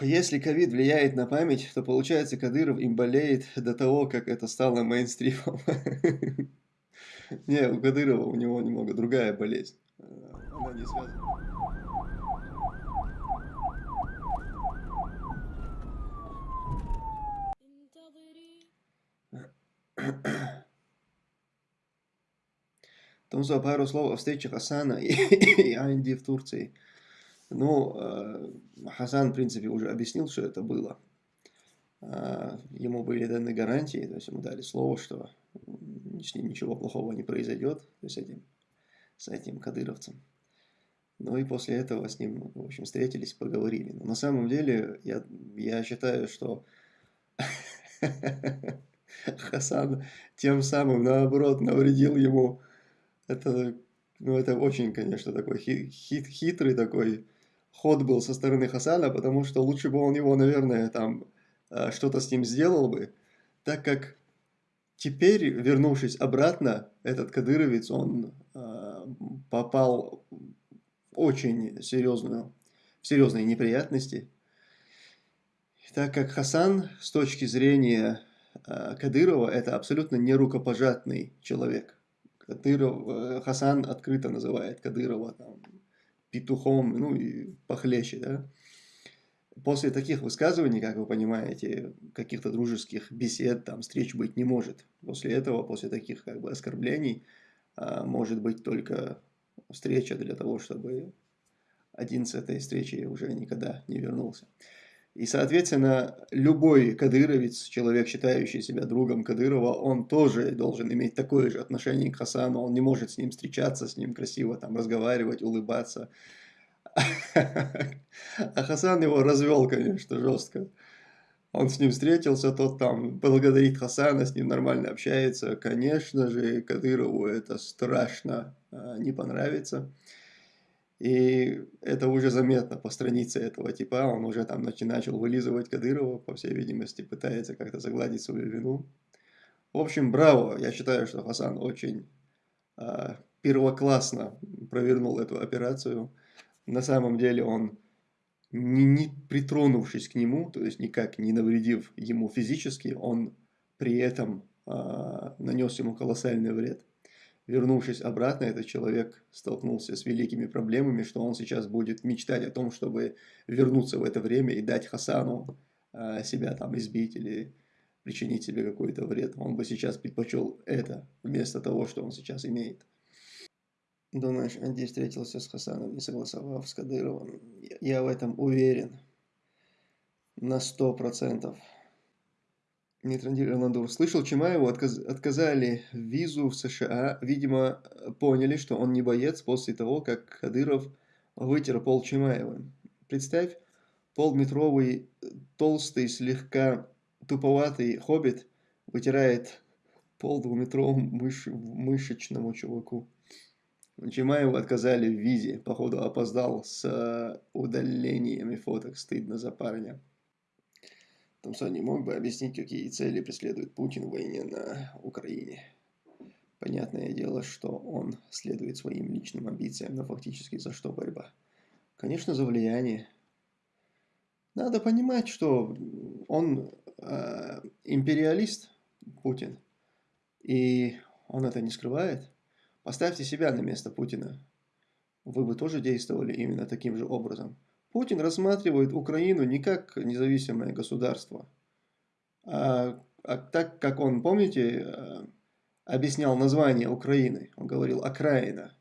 Если ковид влияет на память, то получается Кадыров им болеет до того, как это стало мейнстримом. Не, у Кадырова у него немного другая болезнь. Э, она не связана. Томсо, пару слов о встрече Хасана и, и Анди в Турции. Ну, э, Хасан, в принципе, уже объяснил, что это было. Э, ему были даны гарантии, то есть ему дали слово, что с ним ничего плохого не произойдет, с этим, с этим кадыровцем. Ну и после этого с ним, в общем, встретились, поговорили. Но на самом деле, я, я считаю, что Хасан тем самым, наоборот, навредил ему. Это, ну, это очень, конечно, такой хит, хит, хитрый такой ход был со стороны Хасана, потому что лучше бы он его, наверное, там э, что-то с ним сделал бы, так как теперь, вернувшись обратно, этот кадыровец, он э, попал очень серьезную, в серьезные неприятности, так как Хасан с точки зрения э, Кадырова это абсолютно не рукопожатный человек. Кадыров, Хасан открыто называет Кадырова там, петухом, ну и похлеще, да. После таких высказываний, как вы понимаете, каких-то дружеских бесед, там, встреч быть не может. После этого, после таких как бы оскорблений, а, может быть только встреча для того, чтобы один с этой встречи уже никогда не вернулся. И, соответственно, любой кадыровец, человек, считающий себя другом Кадырова, он тоже должен иметь такое же отношение к Хасану. Он не может с ним встречаться, с ним красиво там разговаривать, улыбаться. А Хасан его развел, конечно, жестко. Он с ним встретился, тот там благодарит Хасана, с ним нормально общается. Конечно же, Кадырову это страшно а, не понравится. И это уже заметно по странице этого типа, он уже там начал вылизывать Кадырова, по всей видимости, пытается как-то загладить свою вину. В общем, браво, я считаю, что Хасан очень э, первоклассно провернул эту операцию. На самом деле он, не, не притронувшись к нему, то есть никак не навредив ему физически, он при этом э, нанес ему колоссальный вред вернувшись обратно, этот человек столкнулся с великими проблемами, что он сейчас будет мечтать о том, чтобы вернуться в это время и дать Хасану э, себя там избить или причинить себе какой-то вред. Он бы сейчас предпочел это, вместо того, что он сейчас имеет. Думаешь, Анди встретился с Хасаном, не согласовав с Кадыровым? Я в этом уверен. На сто процентов. Нейтрандир Эрнандур. Слышал, Чимаеву отказ, отказали визу в США. Видимо, поняли, что он не боец после того, как Кадыров вытер пол Чимаевым. Представь, полметровый, толстый, слегка туповатый хоббит вытирает пол двухметровому мыш, мышечному чуваку. Чимаеву отказали в визе. Походу опоздал с удалениями фоток. Стыдно за парня. Томсон не мог бы объяснить, какие цели преследует Путин в войне на Украине. Понятное дело, что он следует своим личным амбициям, но фактически за что борьба? Конечно, за влияние. Надо понимать, что он э, империалист, Путин, и он это не скрывает. Поставьте себя на место Путина. Вы бы тоже действовали именно таким же образом. Путин рассматривает Украину не как независимое государство, а, а так, как он, помните, э, объяснял название Украины. Он говорил «окраина».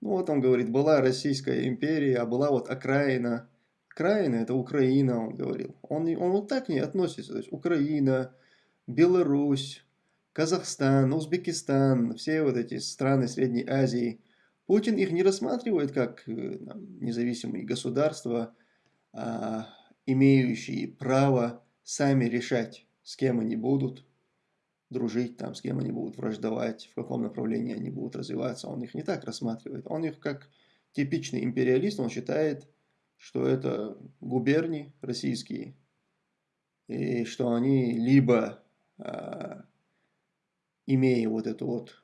Ну вот он говорит, была Российская империя, а была вот окраина. Окраина – это Украина, он говорил. Он, он вот так не относится. То есть Украина, Беларусь, Казахстан, Узбекистан, все вот эти страны Средней Азии – Путин их не рассматривает как э, там, независимые государства, а, имеющие право сами решать, с кем они будут дружить, там, с кем они будут враждовать, в каком направлении они будут развиваться. Он их не так рассматривает. Он их как типичный империалист, он считает, что это губернии российские, и что они либо, а, имея вот эту вот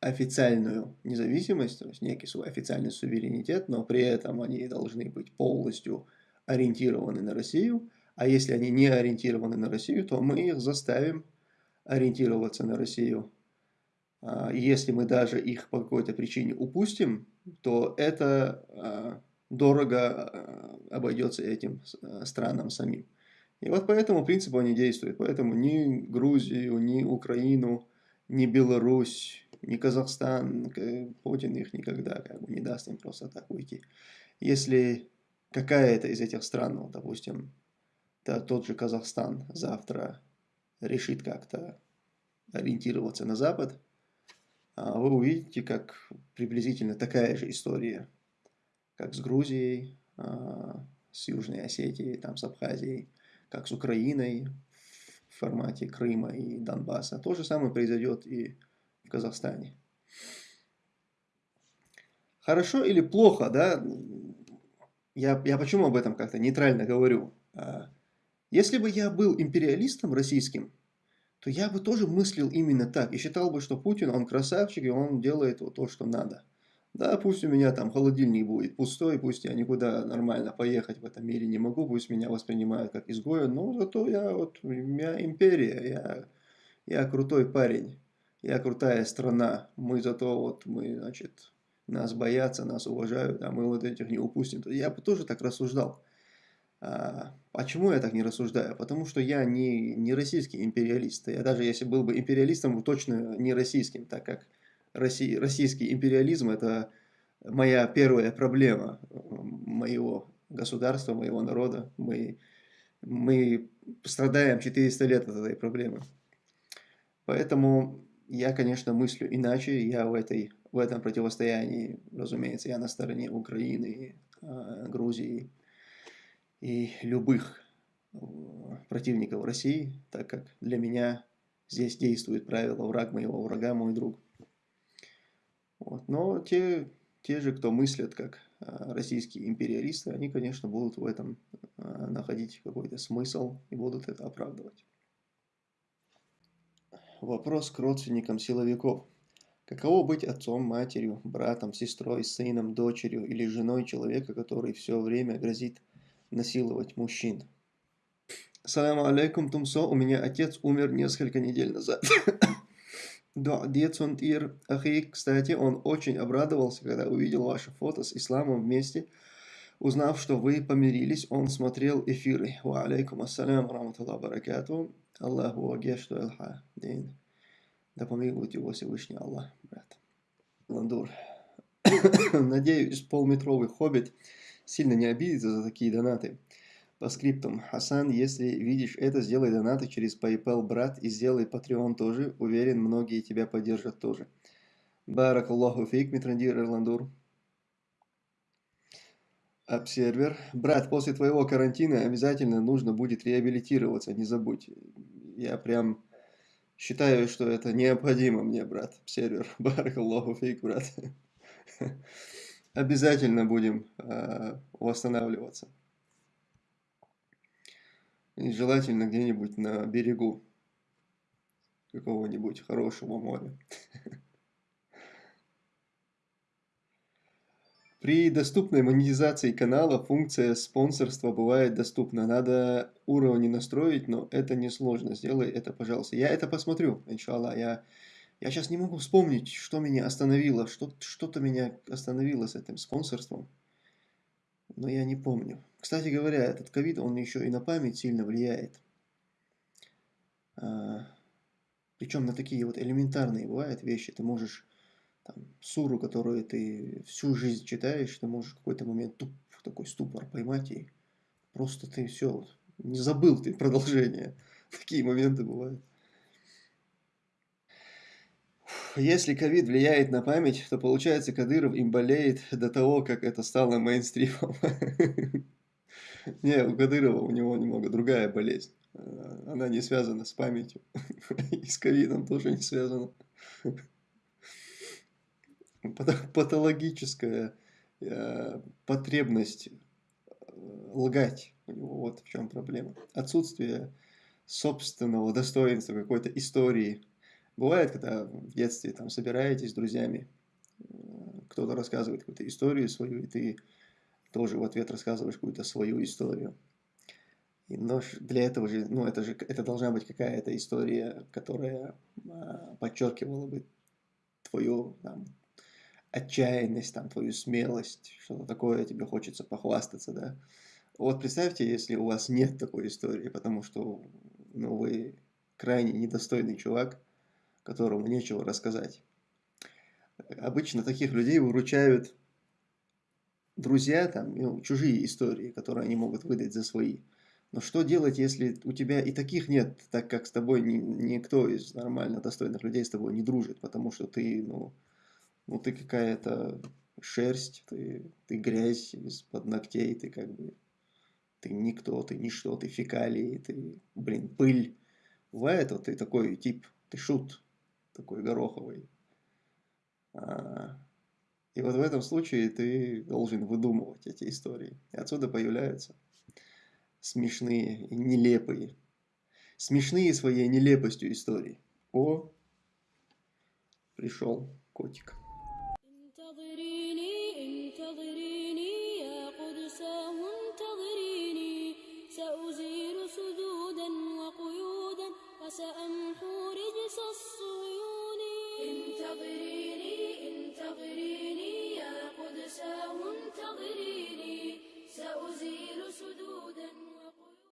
официальную независимость, то есть некий официальный суверенитет, но при этом они должны быть полностью ориентированы на Россию, а если они не ориентированы на Россию, то мы их заставим ориентироваться на Россию. А, если мы даже их по какой-то причине упустим, то это а, дорого а, обойдется этим странам самим. И вот по этому принципу они действуют. Поэтому ни Грузию, ни Украину, ни Беларусь, ни Казахстан, Путин их никогда как бы, не даст им просто так уйти. Если какая-то из этих стран, ну, допустим, да, тот же Казахстан завтра решит как-то ориентироваться на Запад, а вы увидите, как приблизительно такая же история, как с Грузией, а, с Южной Осетией, там, с Абхазией, как с Украиной в формате Крыма и Донбасса. То же самое произойдет и в Казахстане. Хорошо или плохо, да? Я, я почему об этом как-то нейтрально говорю? А, если бы я был империалистом российским, то я бы тоже мыслил именно так и считал бы, что Путин, он красавчик, и он делает вот то, что надо. Да, пусть у меня там холодильник будет пустой, пусть я никуда нормально поехать в этом мире не могу, пусть меня воспринимают как изгоя, но зато я вот, у меня империя, я, я крутой парень, я крутая страна, мы зато вот, мы, значит, нас боятся, нас уважают, а мы вот этих не упустим. Я бы тоже так рассуждал. А, почему я так не рассуждаю? Потому что я не, не российский империалист. Я даже если был бы империалистом, точно не российским, так как Россий, российский империализм – это моя первая проблема моего государства, моего народа. Мы, мы страдаем 400 лет от этой проблемы. Поэтому я, конечно, мыслю иначе. Я в, этой, в этом противостоянии, разумеется, я на стороне Украины, а, Грузии, и любых э, противников России, так как для меня здесь действует правило «враг моего врага, мой друг». Вот. Но те, те же, кто мыслят как э, российские империалисты, они, конечно, будут в этом э, находить какой-то смысл и будут это оправдывать. Вопрос к родственникам силовиков. Каково быть отцом, матерью, братом, сестрой, сыном, дочерью или женой человека, который все время грозит насиловать мужчин. Саляму алейкум, Тумсо. У меня отец умер несколько недель назад. Да, Децунт Ир Ахи, кстати, он очень обрадовался, когда увидел ваше фото с исламом вместе. Узнав, что вы помирились, он смотрел эфиры. Ва алейкум ассалям, раматуллах баракату. Аллаху агешту элха дин. Да помилует его Всевышний Аллах, брат. Ландур. Надеюсь, полметровый хоббит сильно не обидится за такие донаты. По скриптам. Хасан, если видишь это, сделай донаты через PayPal, брат, и сделай Patreon тоже. Уверен, многие тебя поддержат тоже. Барак Аллаху фейк, Митрандир Ирландур. Обсервер. Брат, после твоего карантина обязательно нужно будет реабилитироваться, не забудь. Я прям считаю, что это необходимо мне, брат. Обсервер. Барак Аллаху фейк, брат обязательно будем э, восстанавливаться. И желательно где-нибудь на берегу какого-нибудь хорошего моря. При доступной монетизации канала функция спонсорства бывает доступна. Надо уровни настроить, но это несложно. Сделай это, пожалуйста. Я это посмотрю, иншаллах. Я я сейчас не могу вспомнить, что меня остановило, что-то меня остановило с этим спонсорством, но я не помню. Кстати говоря, этот ковид, он еще и на память сильно влияет. А, причем на такие вот элементарные бывают вещи. Ты можешь там, суру, которую ты всю жизнь читаешь, ты можешь в какой-то момент туп, такой ступор поймать и просто ты все, не забыл ты продолжение. Такие моменты бывают. если ковид влияет на память, то получается Кадыров им болеет до того, как это стало мейнстримом. Не, у Кадырова у него немного другая болезнь. Э, она не связана с памятью. И с ковидом тоже не связана. Патологическая э, потребность э, лгать. У него вот в чем проблема. Отсутствие собственного достоинства какой-то истории Бывает, когда в детстве там собираетесь с друзьями, кто-то рассказывает какую-то историю свою, и ты тоже в ответ рассказываешь какую-то свою историю. И, но для этого же, ну это же, это должна быть какая-то история, которая а, подчеркивала бы твою там, отчаянность, там, твою смелость, что-то такое тебе хочется похвастаться, да. Вот представьте, если у вас нет такой истории, потому что ну, вы крайне недостойный чувак, которому нечего рассказать. Обычно таких людей выручают друзья, там, ну, чужие истории, которые они могут выдать за свои. Но что делать, если у тебя и таких нет, так как с тобой ни, никто из нормально достойных людей с тобой не дружит, потому что ты, ну, ну ты какая-то шерсть, ты, ты грязь из-под ногтей, ты как бы, ты никто, ты ничто, ты фекалии, ты, блин, пыль. Бывает, вот ты такой тип, ты шут, такой гороховый. А, и вот в этом случае ты должен выдумывать эти истории. И отсюда появляются смешные и нелепые. Смешные своей нелепостью истории. О, пришел котик.